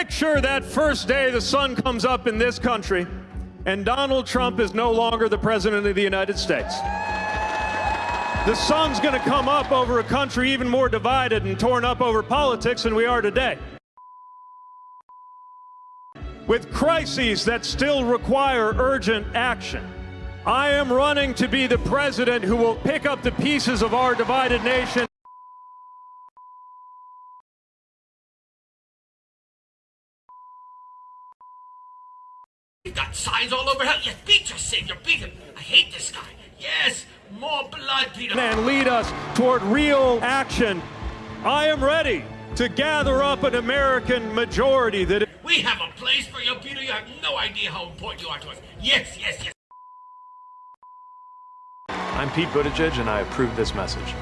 Picture that first day the sun comes up in this country and Donald Trump is no longer the President of the United States. The sun's going to come up over a country even more divided and torn up over politics than we are today. With crises that still require urgent action, I am running to be the president who will pick up the pieces of our divided nation. You got signs all over hell. You beat your savior. Beat him. I hate this guy. Yes, more blood, Peter. and lead us toward real action. I am ready to gather up an American majority that We have a place for you, Peter. You have no idea how important you are to us. Yes, yes, yes. I'm Pete Buttigieg, and I approve this message.